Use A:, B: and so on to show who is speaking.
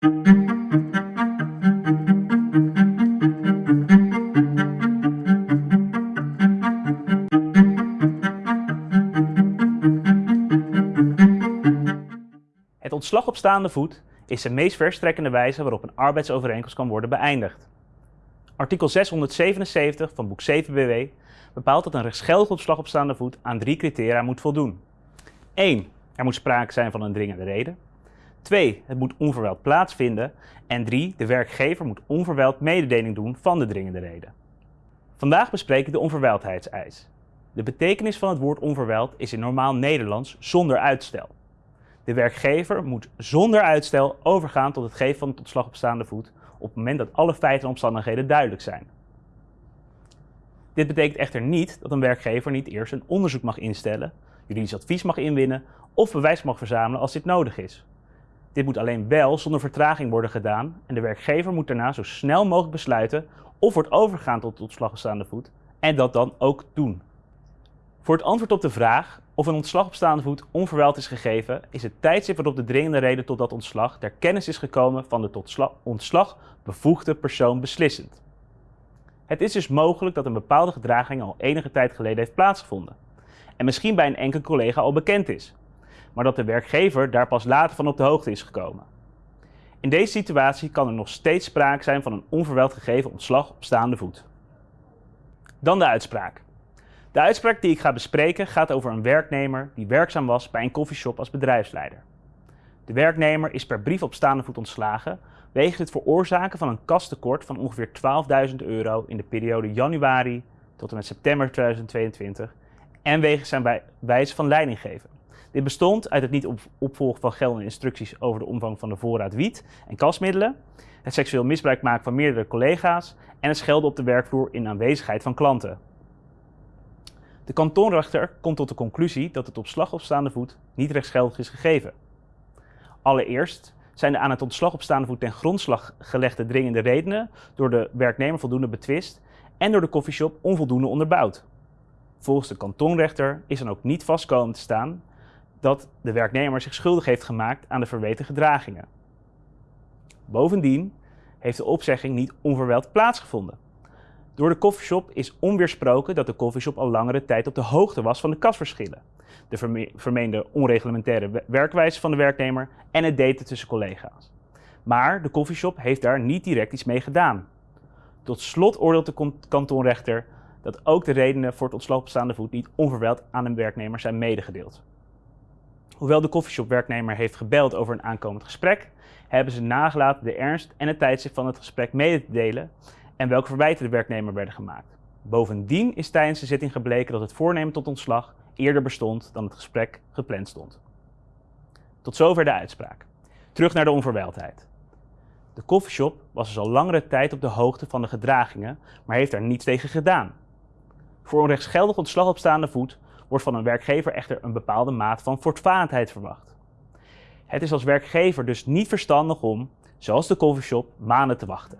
A: Het ontslag op staande voet is de meest verstrekkende wijze waarop een arbeidsovereenkomst kan worden beëindigd. Artikel 677 van boek 7 BW bepaalt dat een rechtsgeldig ontslag op staande voet aan drie criteria moet voldoen. 1. Er moet sprake zijn van een dringende reden. 2. Het moet onverwijld plaatsvinden. En 3. De werkgever moet onverwijld mededeling doen van de dringende reden. Vandaag bespreek ik de onverwijldheidseis. De betekenis van het woord onverwijld is in normaal Nederlands zonder uitstel. De werkgever moet zonder uitstel overgaan tot het geven van het ontslag op staande voet op het moment dat alle feiten en omstandigheden duidelijk zijn. Dit betekent echter niet dat een werkgever niet eerst een onderzoek mag instellen, juridisch advies mag inwinnen of bewijs mag verzamelen als dit nodig is. Dit moet alleen wel zonder vertraging worden gedaan en de werkgever moet daarna zo snel mogelijk besluiten of wordt overgegaan tot ontslag op staande voet en dat dan ook doen. Voor het antwoord op de vraag of een ontslag op staande voet onverwijld is gegeven, is het tijdstip waarop de dringende reden tot dat ontslag ter kennis is gekomen van de tot ontslag bevoegde persoon beslissend. Het is dus mogelijk dat een bepaalde gedraging al enige tijd geleden heeft plaatsgevonden en misschien bij een enkel collega al bekend is, maar dat de werkgever daar pas later van op de hoogte is gekomen. In deze situatie kan er nog steeds sprake zijn van een onverwijld gegeven ontslag op staande voet. Dan de uitspraak. De uitspraak die ik ga bespreken gaat over een werknemer die werkzaam was bij een koffieshop als bedrijfsleider. De werknemer is per brief op staande voet ontslagen wegens het veroorzaken van een kastekort van ongeveer 12.000 euro in de periode januari tot en met september 2022 en wegens zijn wijze van leiding geven. Dit bestond uit het niet opvolgen van geldende instructies over de omvang van de voorraad wiet en kasmiddelen, het seksueel misbruik maken van meerdere collega's en het schelden op de werkvloer in aanwezigheid van klanten. De kantonrechter komt tot de conclusie dat het op slag op staande voet niet rechtsgeldig is gegeven. Allereerst zijn de aan het ontslag op staande voet ten grondslag gelegde dringende redenen door de werknemer voldoende betwist en door de koffieshop onvoldoende onderbouwd. Volgens de kantonrechter is dan ook niet vastkomen te staan dat de werknemer zich schuldig heeft gemaakt aan de verweten gedragingen. Bovendien heeft de opzegging niet onverwijld plaatsgevonden. Door de koffieshop is onweersproken dat de koffieshop al langere tijd op de hoogte was van de kasverschillen, de vermeende onreglementaire werkwijze van de werknemer en het daten tussen collega's. Maar de koffieshop heeft daar niet direct iets mee gedaan. Tot slot oordeelt de kantonrechter dat ook de redenen voor het ontslag op staande voet niet onverwijld aan een werknemer zijn medegedeeld. Hoewel de koffieshop-werknemer heeft gebeld over een aankomend gesprek, hebben ze nagelaten de ernst en het tijdstip van het gesprek mede te delen en welke verwijten de werknemer werden gemaakt. Bovendien is tijdens de zitting gebleken dat het voornemen tot ontslag eerder bestond dan het gesprek gepland stond. Tot zover de uitspraak. Terug naar de onverwijldheid. De koffieshop was dus al langere tijd op de hoogte van de gedragingen, maar heeft daar niets tegen gedaan. Voor een rechtsgeldig ontslag op staande voet wordt van een werkgever echter een bepaalde maat van voortvarendheid verwacht. Het is als werkgever dus niet verstandig om, zoals de coffeeshop, maanden te wachten.